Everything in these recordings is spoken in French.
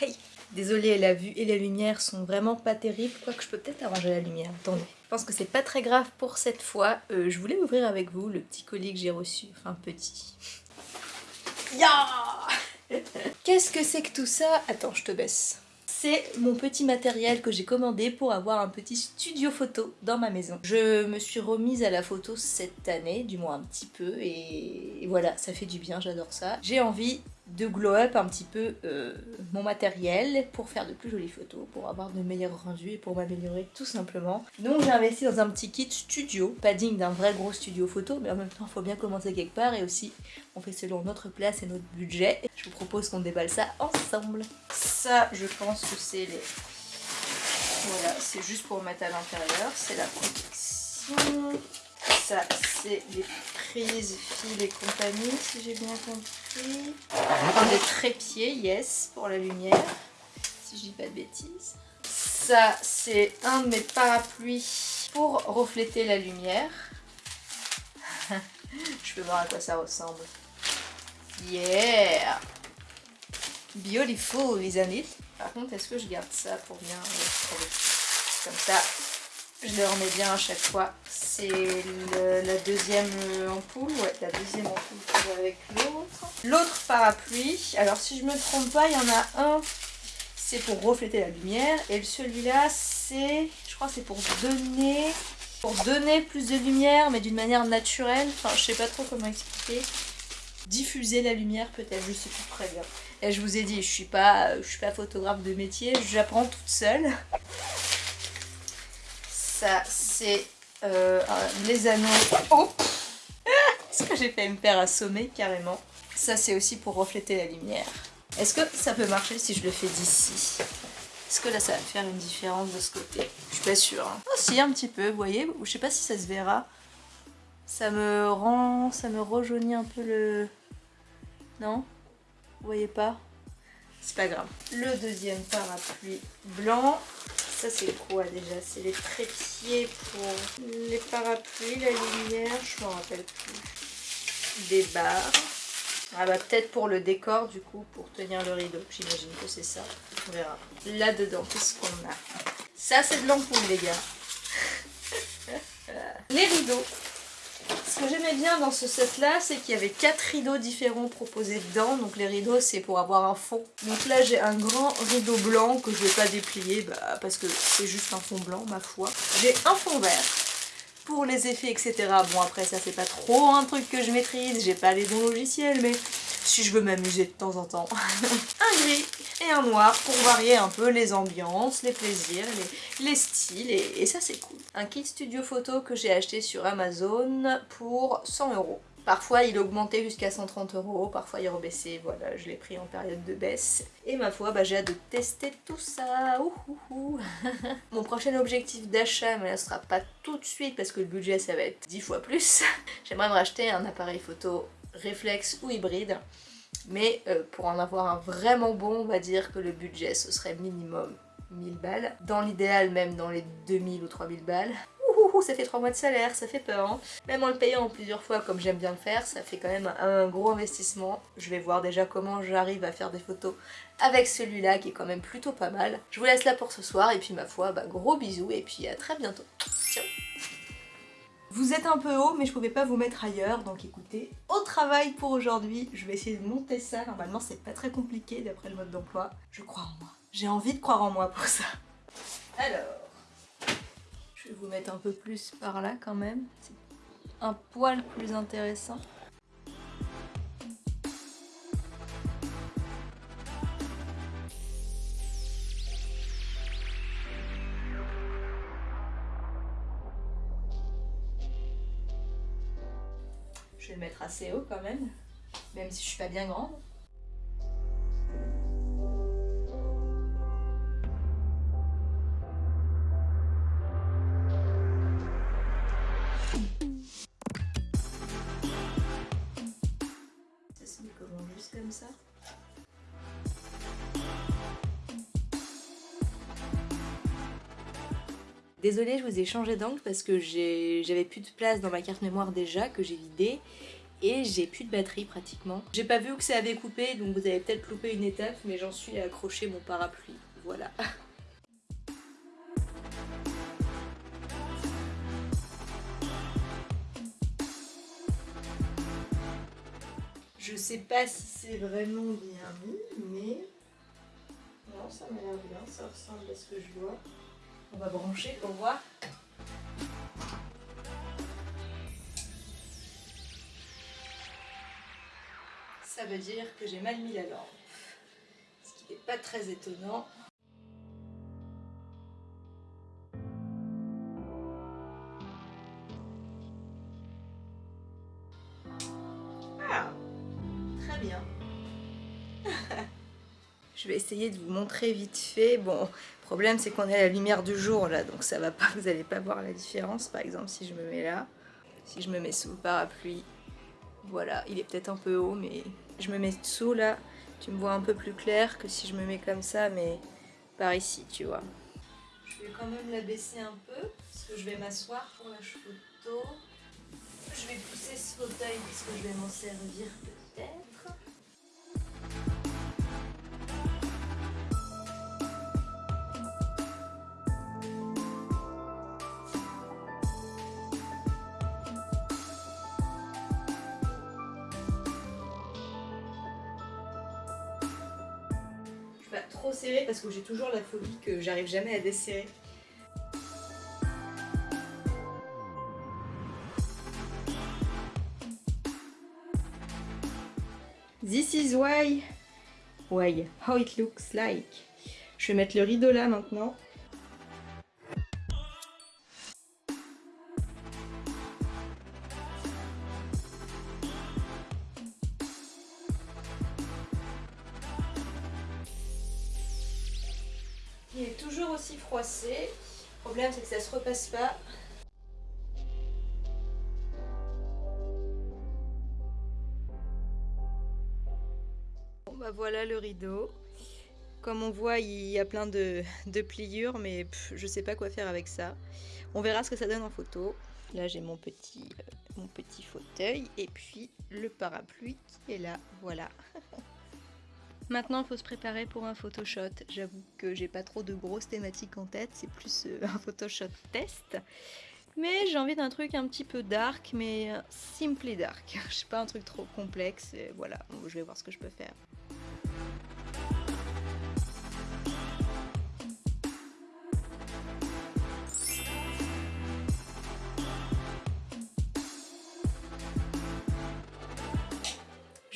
Hey Désolée, la vue et la lumière sont vraiment pas terribles, quoique je peux peut-être arranger la lumière, attendez. Je pense que c'est pas très grave pour cette fois. Euh, je voulais ouvrir avec vous le petit colis que j'ai reçu, enfin petit. Ya Qu'est-ce que c'est que tout ça? Attends, je te baisse c'est mon petit matériel que j'ai commandé pour avoir un petit studio photo dans ma maison. Je me suis remise à la photo cette année, du moins un petit peu, et voilà, ça fait du bien, j'adore ça. J'ai envie de glow up un petit peu euh, mon matériel pour faire de plus jolies photos, pour avoir de meilleurs rendus et pour m'améliorer tout simplement. Donc j'ai investi dans un petit kit studio, pas digne d'un vrai gros studio photo, mais en même temps il faut bien commencer quelque part et aussi on fait selon notre place et notre budget. Je vous propose qu'on déballe ça ensemble. Ça je pense que c'est les... Voilà, c'est juste pour mettre à l'intérieur, c'est la protection. Ça c'est les prises, fils et compagnie si j'ai bien compris. Enfin des trépieds, yes, pour la lumière, si je dis pas de bêtises. Ça c'est un de mes parapluies pour refléter la lumière. je peux voir à quoi ça ressemble. Yeah Beautiful, isn't it Par contre, est-ce que je garde ça pour bien... Comme ça, je le remets bien à chaque fois. C'est la deuxième ampoule, ouais, la deuxième ampoule avec l'autre. L'autre parapluie, alors si je me trompe pas, il y en a un, c'est pour refléter la lumière. Et celui-là, c'est, je crois c'est pour donner, pour donner plus de lumière, mais d'une manière naturelle. Enfin, je sais pas trop comment expliquer. Diffuser la lumière peut-être, je sais plus très bien. Et je vous ai dit, je suis je suis pas photographe de métier, j'apprends toute seule. Ça, c'est euh, les anneaux. Oh Est-ce que j'ai fait me faire assommer carrément Ça, c'est aussi pour refléter la lumière. Est-ce que ça peut marcher si je le fais d'ici? Est-ce que là, ça va faire une différence de ce côté? Je suis pas sûre. Hein. Oh si, un petit peu, vous voyez Je sais pas si ça se verra. Ça me rend... Ça me rejaunit un peu le... Non? Vous voyez pas? C'est pas grave. Le deuxième parapluie blanc. Ça c'est quoi déjà? C'est les trépieds pour les parapluies, la lumière, je m'en rappelle plus. Des barres. Ah bah peut-être pour le décor du coup, pour tenir le rideau. J'imagine que c'est ça. On verra. Là-dedans, qu'est-ce qu'on a? Ça c'est de l'ampoule les gars. les rideaux. Ce que j'aimais bien dans ce set là, c'est qu'il y avait quatre rideaux différents proposés dedans. Donc les rideaux c'est pour avoir un fond. Donc là j'ai un grand rideau blanc que je vais pas déplier bah, parce que c'est juste un fond blanc ma foi. J'ai un fond vert pour les effets etc. Bon après ça c'est pas trop un truc que je maîtrise, j'ai pas les bons logiciels mais si je veux m'amuser de temps en temps. un gris et un noir pour varier un peu les ambiances, les plaisirs, les, styles et, ça c'est cool. Un kit studio photo que j'ai acheté sur Amazon pour 100 euros. Parfois il augmentait jusqu'à 130 euros, parfois il rebaissait, voilà, je l'ai pris en période de baisse. Et ma foi, bah, j'ai hâte de tester tout ça. Mon prochain objectif d'achat, mais là ce sera pas tout de suite parce que le budget ça va être 10 fois plus. J'aimerais me racheter un appareil photo réflexe ou hybride. Mais euh, pour en avoir un vraiment bon, on va dire que le budget ce serait minimum 1000 balles. Dans l'idéal même dans les 2000 ou 3000 balles. Ça fait 3 mois de salaire, ça fait peur. Hein. Même en le payant plusieurs fois comme j'aime bien le faire, ça fait quand même un gros investissement. Je vais voir déjà comment j'arrive à faire des photos avec celui-là qui est quand même plutôt pas mal. Je vous laisse là pour ce soir et puis ma foi, bah, gros bisous et puis à très bientôt. Vous êtes un peu haut, mais je pouvais pas vous mettre ailleurs, donc écoutez, au travail pour aujourd'hui, je vais essayer de monter ça. Normalement, c'est pas très compliqué d'après le mode d'emploi. Je crois en moi. J'ai envie de croire en moi pour ça. Alors, je vais vous mettre un peu plus par là quand même. C'est un poil plus intéressant. Je vais le mettre assez haut quand même, même si je suis pas bien grande. Ça se met comme ça? Désolée, je vous ai changé d'angle parce que j'avais plus de place dans ma carte mémoire déjà, que j'ai vidé. et j'ai plus de batterie pratiquement. J'ai pas vu que ça avait coupé donc vous avez peut-être loupé une étape mais j'en suis à accrocher mon parapluie. Voilà. Je sais pas si c'est vraiment bien mis, mais... Non, ça m'a l'air bien, ça ressemble à ce que je vois. On va brancher pour voir. Ça veut dire que j'ai mal mis la lampe, ce qui n'est pas très étonnant. Je vais essayer de vous montrer vite fait. Bon, le problème c'est qu'on est à la lumière du jour là, donc ça va pas, vous allez pas voir la différence. Par exemple, si je me mets là, si je me mets sous le parapluie, voilà, il est peut-être un peu haut, mais je me mets dessous là, tu me vois un peu plus clair que si je me mets comme ça, mais par ici, tu vois. Je vais quand même la baisser un peu, parce que je vais m'asseoir pour la photo. Je vais pousser ce fauteuil parce que je vais m'en servir peut-être. Serrer parce que j'ai toujours la phobie que j'arrive jamais à desserrer. This is why, why, how it looks like. Je vais mettre le rideau là maintenant. Le problème c'est que ça se repasse pas. bah voilà le rideau. Comme on voit, il y a plein de, pliures, mais je sais pas quoi faire avec ça. On verra ce que ça donne en photo. Là, j'ai mon petit, euh, mon petit fauteuil et puis le parapluie qui est là. Voilà. Maintenant, il faut se préparer pour un photoshot. J'avoue que j'ai pas trop de grosses thématiques en tête, c'est plus euh, un photoshot test. Mais j'ai envie d'un truc un petit peu dark, mais euh, simply dark. Je sais pas un truc trop complexe. voilà, je vais voir ce que je peux faire.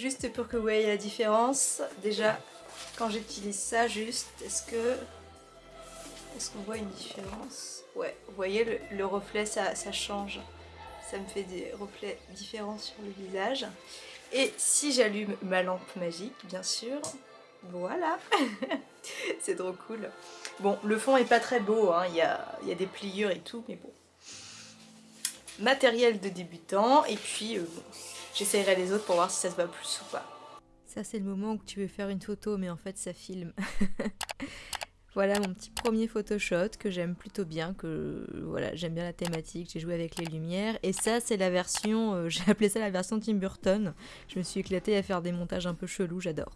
Juste pour que vous voyez la différence, déjà quand j'utilise ça juste, est-ce que est-ce qu'on voit une différence? Ouais, vous voyez le, reflet ça, change, ça me fait des reflets différents sur le visage. Et si j'allume ma lampe magique, bien sûr, voilà C'est trop cool. Bon, le fond est pas très beau, hein. il, y a, y, a, des pliures et tout, mais bon. Matériel de débutant, et puis euh, J'essayerai les autres pour voir si ça se voit plus ou pas. Ça c'est le moment où tu veux faire une photo mais en fait ça filme. voilà mon petit premier photoshot que j'aime plutôt bien, que voilà j'aime bien la thématique, j'ai joué avec les lumières. Et ça c'est la version, euh, j'ai appelé ça la version Tim Burton. Je me suis éclatée à faire des montages un peu chelous, j'adore.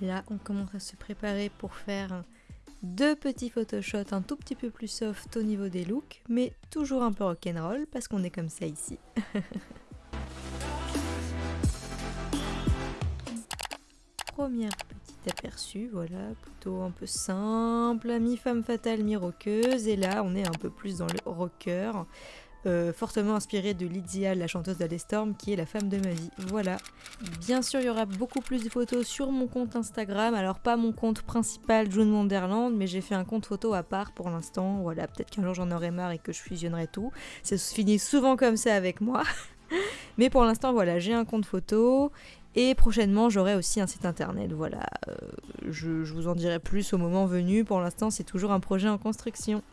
Là on commence à se préparer pour faire deux petits photoshots un tout petit peu plus soft au niveau des looks, mais toujours un peu rock'n'roll parce qu'on est comme ça ici. Première petite aperçu, voilà, plutôt un peu simple, mi-femme fatale, mi-rockeuse, et là on est un peu plus dans le rocker. Euh, fortement inspirée de Lydia, la chanteuse d'Alestorm, qui est la femme de ma vie. Voilà. Bien sûr, il y aura beaucoup plus de photos sur mon compte Instagram. Alors, pas mon compte principal, June Wonderland, mais j'ai fait un compte photo à part pour l'instant. Voilà, peut-être qu'un jour j'en aurai marre et que je fusionnerai tout. Ça se finit souvent comme ça avec moi. mais pour l'instant, voilà, j'ai un compte photo. Et prochainement, j'aurai aussi un site internet. Voilà, euh, je vous en dirai plus au moment venu. Pour l'instant, c'est toujours un projet en construction.